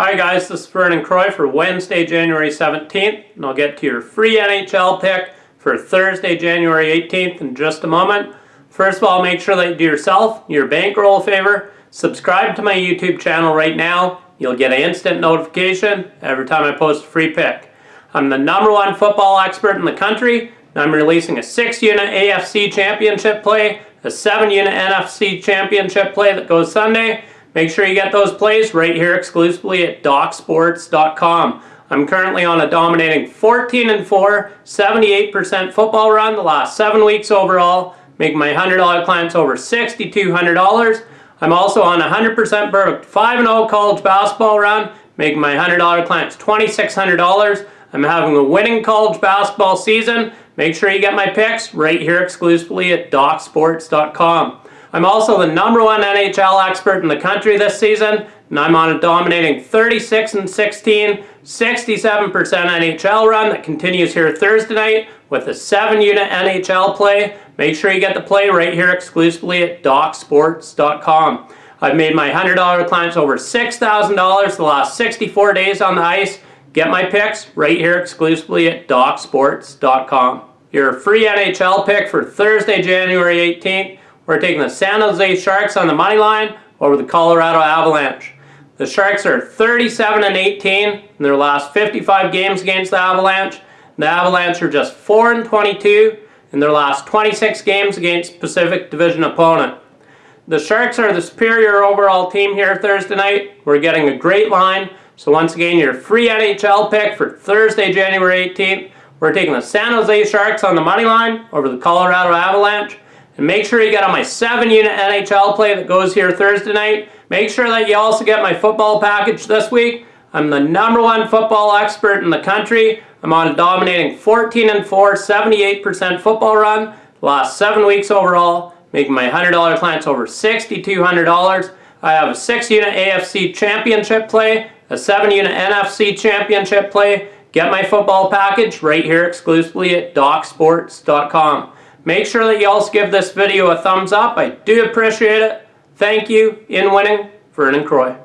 Hi guys, this is Vernon Croy for Wednesday, January 17th, and I'll get to your free NHL pick for Thursday, January 18th in just a moment. First of all, make sure that you do yourself, your bankroll a favor, subscribe to my YouTube channel right now. You'll get an instant notification every time I post a free pick. I'm the number one football expert in the country, and I'm releasing a 6-unit AFC championship play, a 7-unit NFC championship play that goes Sunday, Make sure you get those plays right here exclusively at DocSports.com. I'm currently on a dominating 14 and 4, 78% football run the last seven weeks overall, making my $100 clients over $6,200. I'm also on a 100% perfect 5 0 college basketball run, making my $100 clients $2,600. I'm having a winning college basketball season. Make sure you get my picks right here exclusively at DocSports.com. I'm also the number one NHL expert in the country this season, and I'm on a dominating 36 and 16, 67% NHL run that continues here Thursday night with a 7-unit NHL play. Make sure you get the play right here exclusively at DocSports.com. I've made my $100 clients over $6,000 the last 64 days on the ice. Get my picks right here exclusively at DocSports.com. Your free NHL pick for Thursday, January 18th we're taking the San Jose Sharks on the money line over the Colorado Avalanche. The Sharks are 37 and 18 in their last 55 games against the Avalanche. The Avalanche are just 4 and 22 in their last 26 games against Pacific Division opponent. The Sharks are the superior overall team here Thursday night. We're getting a great line. So once again, your free NHL pick for Thursday, January 18th. We're taking the San Jose Sharks on the money line over the Colorado Avalanche. And make sure you get on my 7-unit NHL play that goes here Thursday night. Make sure that you also get my football package this week. I'm the number one football expert in the country. I'm on a dominating 14 and 4, 78% football run. Last seven weeks overall, making my $100 clients over $6,200. I have a 6-unit AFC championship play, a 7-unit NFC championship play. Get my football package right here exclusively at DocSports.com. Make sure that you also give this video a thumbs up. I do appreciate it. Thank you. In winning, Vernon Croy.